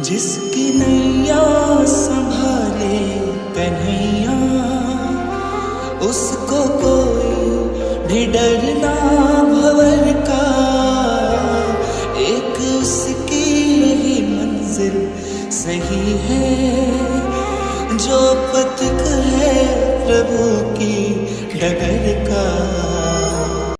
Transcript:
जिसकी नैया संभाले कन्हैया, उसको कोई भी डरना भवर का। एक उसकी ही मंजिल सही है, जो पथिक है प्रभु की डगर का।